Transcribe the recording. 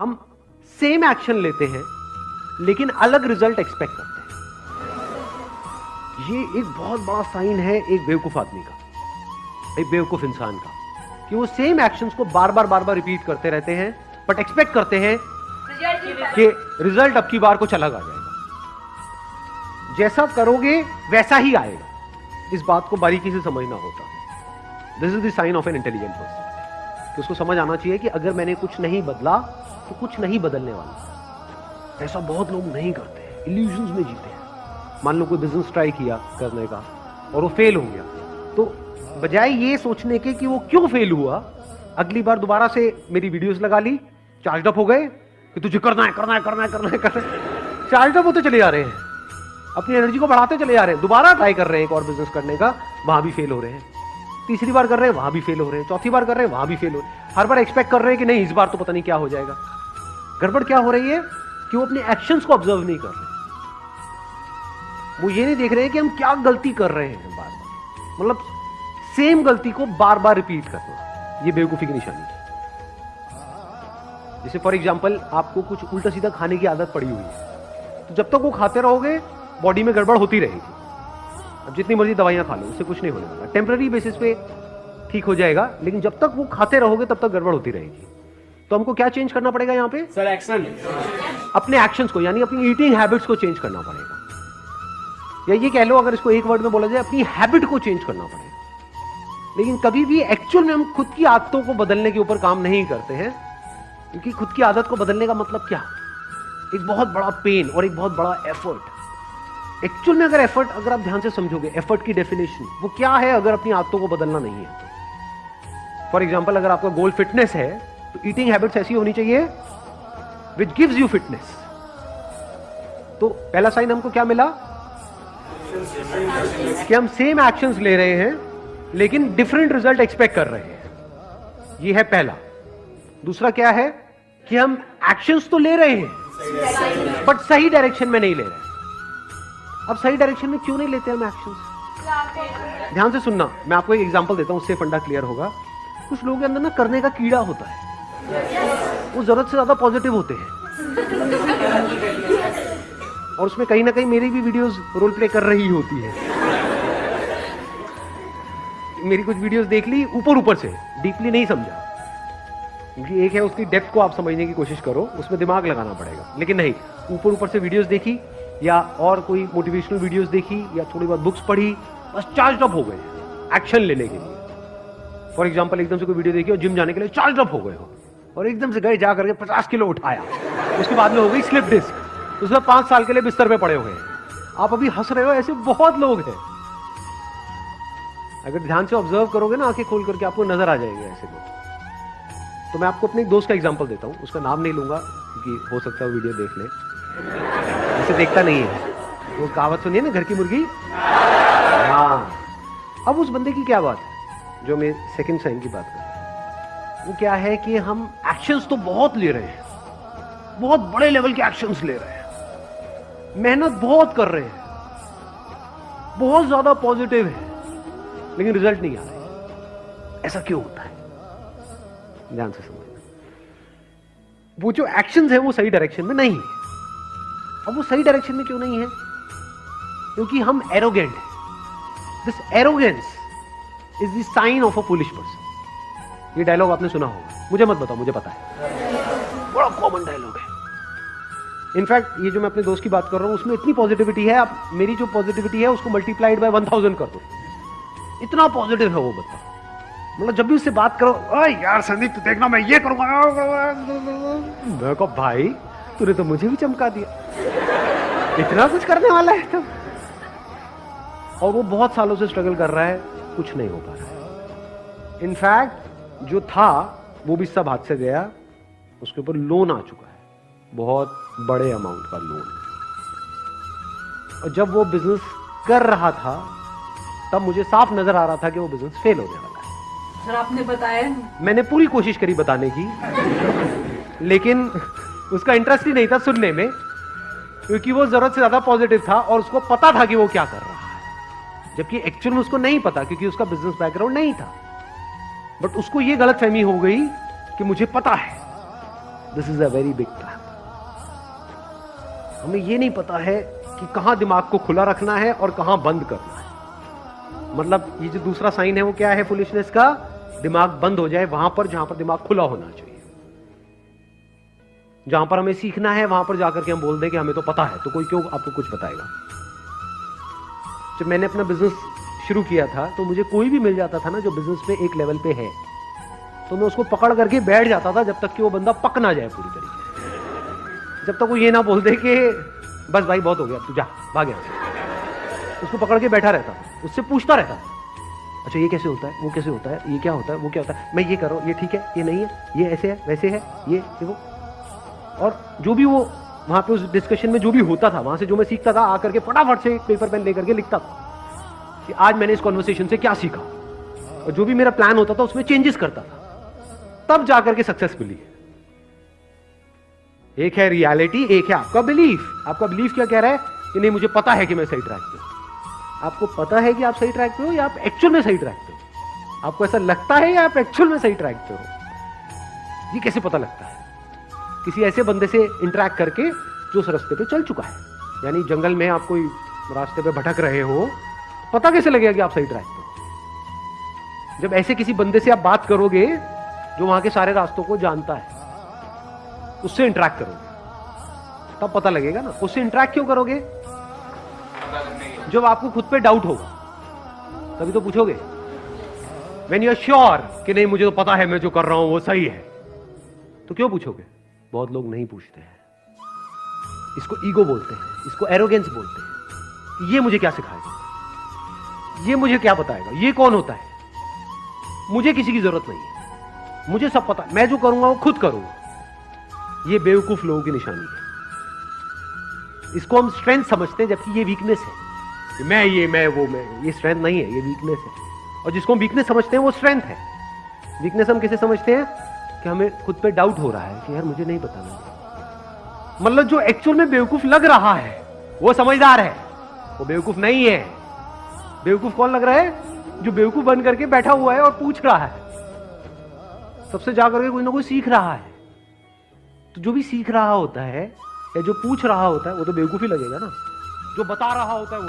हम same action लेते हैं, लेकिन अलग रिज़ल्ट एक्सपेक्ट करते हैं। ये एक बहुत बड़ा साइन है एक बेवकूफ़ आदमी का, एक बेवकूफ़ इंसान का, कि वो सेम एक्शंस को बार बार बार बार रिपीट करते रहते हैं बट एक्सपेक्ट करते हैं कि रिज़ल्ट अब की बार कुछ अलग आ जाएगा। जैसा करोगे, वैसा ही आएगा। इस बात को बारीकी से समझना होता है। This is the sign of an intelligent person कि उसको समझ आना चाहिए कि अगर मैंने कुछ नहीं बदला तो कुछ नहीं बदलने वाला। ऐसा बहुत लोग नहीं करते इल्यूजन में जीते हैं। मान लो कोई बिज़नेस ट्राई किया करने का, और वो फेल हो गया। तो बजाय ये सोचने के कि वो क्यों फेल हुआ, अगली बार दोबारा से मेरी वीडियोस लगा ली चार्ज अप हो गए, कि तुझे करना है करना है करना है करना है करना है। चार्ज अप होते चले जा रहे हैं। अपनी एनर्जी को बढ़ाते चले जा रहे हैं। दोबारा ट्राई कर रहे हैं एक और बिज़नेस करने का, वहाँ भी फेल हो रहे हैं। तीसरी बार कर रहे हैं, वहाँ भी फेल हो रहे हैं। चौथी बार कर रहे हैं, वहाँ भी फेल हो रहे हैं। हर बार एक्सपेक्ट कर रहे हैं कि नहीं, इस बार तो पता नहीं क्या हो जाएगा। गड़बड़ क्या हो रही है कि वो अपने एक्शंस को ऑब्ज़र्व नहीं कर रहे वो ये नहीं देख रहे हैं कि हम क्या गलती कर रहे हैं बार बार। मतलब सेम गलती को बार बार रिपीट करना। ये बेवकूफ़ी की निशानी है। जैसे फॉर एग्ज़ाम्पल आपको कुछ उल्टा सीधा खाने की आदत पड़ी हुई है। तो जब तक वो खाते रहोगे बॉडी में गड़बड़ होती रहेगी। अब जितनी मर्ज़ी दवाइयाँ खा लो उससे कुछ नहीं होने वाला। टेम्पररी बेसिस पे ठीक हो जाएगा लेकिन जब तक वो खाते रहोगे तब तक गड़बड़ होती रहेगी। तो हमको क्या चेंज करना पड़ेगा यहाँ पे? सर एक्शन अपने एक्शंस को यानी अपनी ईटिंग हैबिट्स को चेंज करना पड़ेगा। या ये कह लो अगर इसको एक वर्ड में बोला जाए अपनी हैबिट को चेंज करना पड़ेगा। लेकिन कभी भी एक्चुअल में हम खुद की आदतों को बदलने के ऊपर काम नहीं करते हैं क्योंकि खुद की आदत को बदलने का मतलब क्या? एक बहुत बड़ा पेन और एक बहुत बड़ा एफर्ट एक्चुअल में अगर एफर्ट अगर आप ध्यान से समझोगे एफर्ट की डेफिनेशन वो क्या है अगर अपनी आदतों को बदलना नहीं है तो? फॉर एग्ज़ाम्पल अगर आपका गोल फिटनेस है तो ईटिंग हैबिट्स ऐसी होनी चाहिए विच गिव्स यू फिटनेस तो पहला साइन हमको क्या मिला? कि हम सेम एक्शंस ले रहे हैं लेकिन डिफरेंट रिज़ल्ट एक्सपेक्ट कर रहे हैं. ये है पहला. दूसरा क्या है? कि हम एक्शंस तो ले रहे हैं बट सही डायरेक्शन में नहीं ले रहे. अब सही डायरेक्शन में क्यों नहीं लेते हम एक्शंस ध्यान से सुनना, मैं आपको एक एग्जांपल देता हूँ, उससे फंडा क्लियर होगा। कुछ लोगों के अंदर ना करने का कीड़ा होता है। वो ज़रूरत से ज़्यादा पॉजिटिव होते हैं। और उसमें कहीं ना कहीं मेरी भी वीडियोस रोल प्ले कर रही होती है। मेरी कुछ वीडियोस देख ली, ऊपर ऊपर से डीपली नहीं समझा। क्योंकि एक है उसकी डेप्थ को आप समझने की कोशिश करो, उसमें दिमाग लगाना पड़ेगा। लेकिन नहीं, ऊपर ऊपर से वीडियोस देखी या और कोई मोटिवेशनल वीडियोस देखी या थोड़ी बहुत बुक्स पढ़ी, बस चार्ज अप हो गए। एक्शन लेने के लिए। फॉर एग्ज़ाम्पल एकदम से कोई वीडियो देखी और जिम जाने के लिए चार्ज अप हो गए हो। और एकदम से गए जा करके पचास किलो उठाया। उसके बाद में हो गई स्लिप डिस्क उसमें पाँच साल के लिए बिस्तर पे पड़े हुए हैं। आप अभी हंस रहे हो, ऐसे बहुत लोग हैं। अगर ध्यान से ऑब्ज़र्व करोगे ना, आँखें खोल करके आपको नज़र आ जाएँगे ऐसे लोग। तो मैं आपको अपने एक दोस्त का एग्जांपल देता हूँ। उसका नाम नहीं लूँगा, क्योंकि हो सकता है वीडियो देख ले। उसे देखता नहीं है। वो कहावत सुनिए ना, घर की मुर्गी? हाँ। अब उस बंदे की क्या बात है, जो मैं सेकंड साइन की बात कर? रहा वो क्या है कि हम एक्शंस तो बहुत ले रहे हैं। बहुत बड़े लेवल के एक्शंस ले रहे हैं। मेहनत बहुत कर रहे हैं। बहुत ज़्यादा पॉजिटिव है। लेकिन रिज़ल्ट नहीं आ रहा। ऐसा क्यों होता है? ध्यान से समझना। वो जो एक्शंस है वो सही डायरेक्शन में नहीं है। अब वो सही डायरेक्शन में क्यों नहीं है? क्योंकि हम एरोगेंट हैं। This arrogance is the sign of a foolish person ये डायलॉग आपने सुना होगा। मुझे मत बताओ, मुझे पता है। बड़ा कॉमन डायलॉग है। इनफैक्ट ये जो मैं अपने दोस्त की बात कर रहा हूँ, उसमें इतनी पॉजिटिविटी है, आप मेरी जो पॉजिटिविटी है, उसको मल्टीप्लाइड बाय वन थाउज़ेंड कर दो। इतना पॉजिटिव है वो बता मतलब जब भी उससे बात करो यार संदीप, तू देखना, मैं ये करूँगा। मैं भाई, तूने तो मुझे भी चमका दिया। इतना कुछ करने वाला है तो? और वो बहुत सालों से स्ट्रगल कर रहा है कुछ नहीं हो पा रहा है। इनफैक्ट जो था वो भी सब हाथ से गया उसके ऊपर लोन आ चुका है। बहुत बड़े अमाउंट का लोन और जब वो बिज़नेस कर रहा था तब मुझे साफ़ नज़र आ रहा था कि वो बिज़नेस फेल होने वाला है। सर आपने बताया मैंने पूरी कोशिश करी बताने की लेकिन उसका इंटरेस्ट ही नहीं था सुनने में। क्योंकि वो ज़रूरत से ज़्यादा पॉजिटिव था और उसको पता था कि वो क्या कर रहा है। जबकि एक्चुअल में उसको नहीं पता, क्योंकि उसका बिज़नेस बैकग्राउंड नहीं था। बट उसको ये गलत फहमी हो गई कि मुझे पता है। This is a very big trap हमें यह नहीं पता है कि कहाँ दिमाग को खुला रखना है और कहाँ बंद करना है। मतलब ये जो दूसरा साइन है वो क्या है फुलिशनेस का? दिमाग बंद हो जाए वहाँ पर जहाँ पर दिमाग खुला होना चाहिए। जहाँ पर हमें सीखना है, वहाँ पर जाकर के हम बोल दें कि हमें तो पता है तो कोई क्यों आपको कुछ बताएगा? जब मैंने अपना बिज़नेस शुरू किया था तो मुझे कोई भी मिल जाता था ना जो बिज़नेस पे एक लेवल पे है तो मैं उसको पकड़ करके बैठ जाता था जब तक कि वो बंदा पक ना जाए पूरी तरीके जब तक वो ये ना बोल दे कि, बस भाई, बहुत हो गया, तू जा, भाग से। उसको पकड़ के बैठा रहता उससे पूछता रहता अच्छा ये कैसे होता है, वो कैसे होता है, ये क्या होता है, वो क्या होता है? मैं ये कर रहा हूँ, ये ठीक है, ये नहीं है, ये ऐसे है, वैसे है, ये, देखो। और जो भी वो, वहाँ पे उस डिस्कशन में जो भी होता था, वहाँ से जो मैं सीखता था, आकर के फटाफट से पेपर पेन लेकर के लिखता था कि आज मैंने इस कॉन्वर्सेशन से क्या सीखा। और जो भी मेरा प्लान होता था, उसमें चेंजेस करता था। तब जाकर के सक्सेस मिली। एक है रियलिटी एक है आपका बिलीफ आपका बिलीफ क्या कह रहा है? कि नहीं, मुझे पता है कि मैं सही ट्रैक पे हूँ। आपको पता है कि आप सही ट्रैक पे हो या आप एक्चुअल में सही ट्रैक पे हो? आपको ऐसा लगता है या आप एक्चुअल में सही ट्रैक पे हो? ये कैसे पता लगता है? किसी ऐसे बंदे से इंटरेक्ट करके जो उस रास्ते पे चल चुका है। यानी जंगल में आप कोई रास्ते पे भटक रहे हो, पता कैसे लगेगा कि आप सही ट्रैक पे जब ऐसे किसी बंदे से आप बात करोगे, जो वहाँ के सारे रास्तों को जानता है, उससे इंटरेक्ट करोगे। तब पता लगेगा ना, उससे इंटरेक्ट क्यों करोगे? जब आपको खुद पे डाउट होगा, तभी तो पूछोगे वेन यू आर श्योर कि नहीं, मुझे तो पता है, मैं जो कर रहा हूँ, वो सही है? तो क्यों पूछोगे? बहुत लोग नहीं पूछते हैं। इसको ईगो बोलते हैं, इसको एरोगेंस बोलते हैं। ये मुझे क्या सिखाएगा? ये मुझे क्या बताएगा? ये कौन होता है? मुझे किसी की ज़रूरत नहीं है। मुझे सब पता मैं जो करूँगा, वो खुद करूँगा। ये बेवकूफ़ लोगों की निशानी है। इसको हम स्ट्रेंथ समझते हैं, जबकि ये वीकनेस है। मैं ये, मैं वो, मैं ये स्ट्रेंथ नहीं है, ये वीकनेस है। और जिसको हम वीकनेस समझते हैं, वो स्ट्रेंथ है। वीकनेस हम किसे समझते हैं? कि हमें खुद पे डाउट हो रहा है कि यार मुझे नहीं पता मतलब जो एक्चुअल में बेवकूफ़ लग रहा है, वो समझदार है। वो बेवकूफ़ नहीं है। बेवकूफ़ कौन लग रहा है? जो बेवकूफ़ बन करके बैठा हुआ है और पूछ रहा है। सबसे जाकर के कोई ना कोई सीख रहा है। तो जो भी सीख रहा होता है, या जो पूछ रहा होता है, वो तो बेवकूफ़ ही लगेगा ना। जो बता रहा होता है, वो।